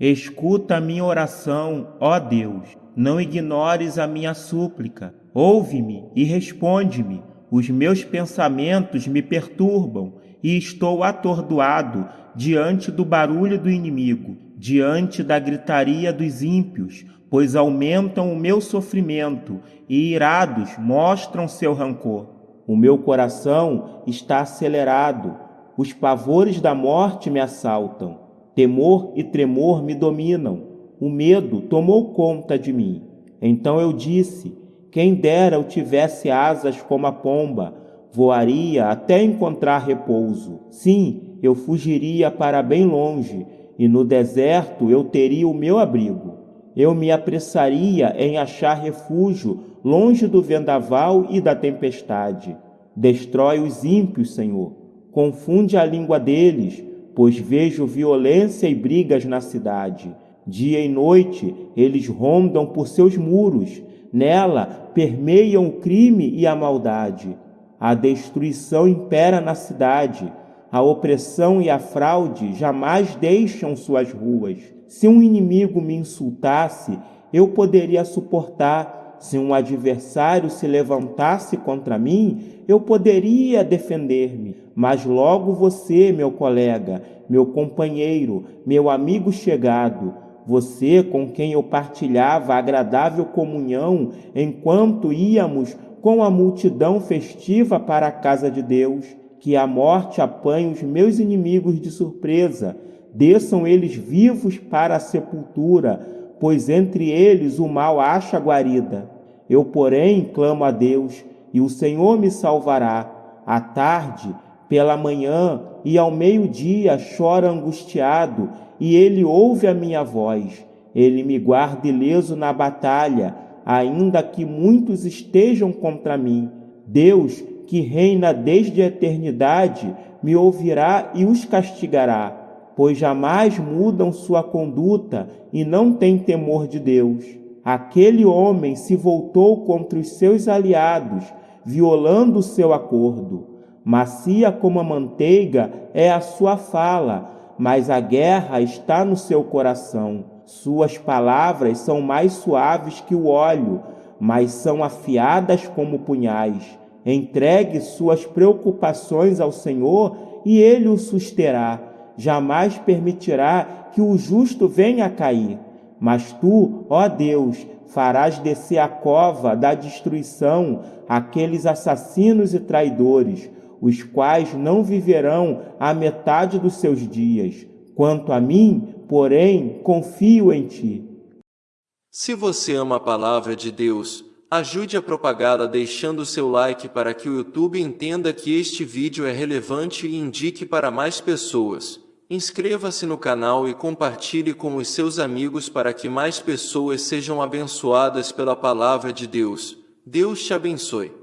Escuta a minha oração, ó Deus. Não ignores a minha súplica. Ouve-me e responde-me. Os meus pensamentos me perturbam e estou atordoado diante do barulho do inimigo, diante da gritaria dos ímpios, pois aumentam o meu sofrimento e irados mostram seu rancor. O meu coração está acelerado, os pavores da morte me assaltam, temor e tremor me dominam, o medo tomou conta de mim. Então eu disse: quem dera eu tivesse asas como a pomba, voaria até encontrar repouso. Sim, eu fugiria para bem longe, e no deserto eu teria o meu abrigo. Eu me apressaria em achar refúgio longe do vendaval e da tempestade. Destrói os ímpios, Senhor. Confunde a língua deles, pois vejo violência e brigas na cidade. Dia e noite eles rondam por seus muros, nela permeiam o crime e a maldade. A destruição impera na cidade, a opressão e a fraude jamais deixam suas ruas. Se um inimigo me insultasse, eu poderia suportar. Se um adversário se levantasse contra mim, eu poderia defender-me. Mas logo você, meu colega, meu companheiro, meu amigo chegado, você com quem eu partilhava agradável comunhão enquanto íamos com a multidão festiva para a casa de Deus, que a morte apanhe os meus inimigos de surpresa, desçam eles vivos para a sepultura, pois entre eles o mal acha guarida. Eu, porém, clamo a Deus, e o Senhor me salvará. À tarde, pela manhã e ao meio-dia chora angustiado, e ele ouve a minha voz. Ele me guarda ileso na batalha, ainda que muitos estejam contra mim. Deus que reina desde a eternidade, me ouvirá e os castigará, pois jamais mudam sua conduta e não têm temor de Deus. Aquele homem se voltou contra os seus aliados, violando o seu acordo. Macia como a manteiga é a sua fala, mas a guerra está no seu coração. Suas palavras são mais suaves que o óleo, mas são afiadas como punhais. Entregue suas preocupações ao Senhor e ele o susterá. Jamais permitirá que o justo venha a cair. Mas tu, ó Deus, farás descer a cova da destruição aqueles assassinos e traidores, os quais não viverão a metade dos seus dias. Quanto a mim, porém, confio em ti. Se você ama a palavra de Deus, Ajude a propagá-la deixando seu like para que o YouTube entenda que este vídeo é relevante e indique para mais pessoas. Inscreva-se no canal e compartilhe com os seus amigos para que mais pessoas sejam abençoadas pela palavra de Deus. Deus te abençoe.